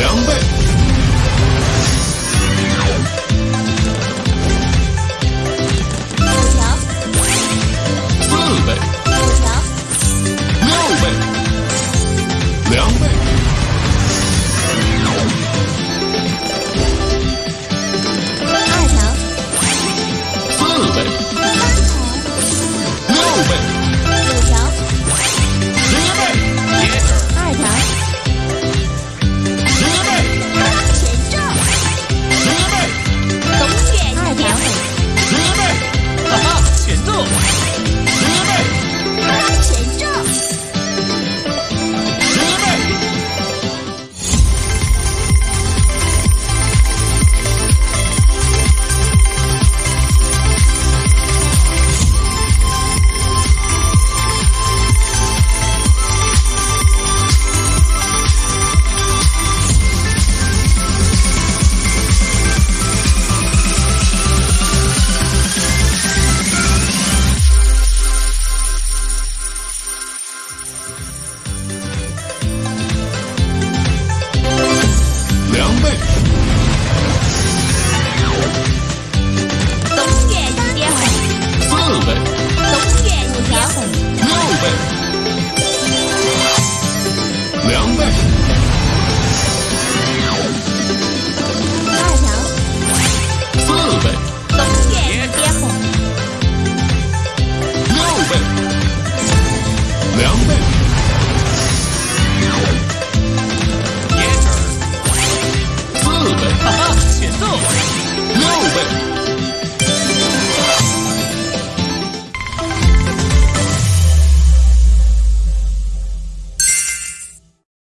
两倍。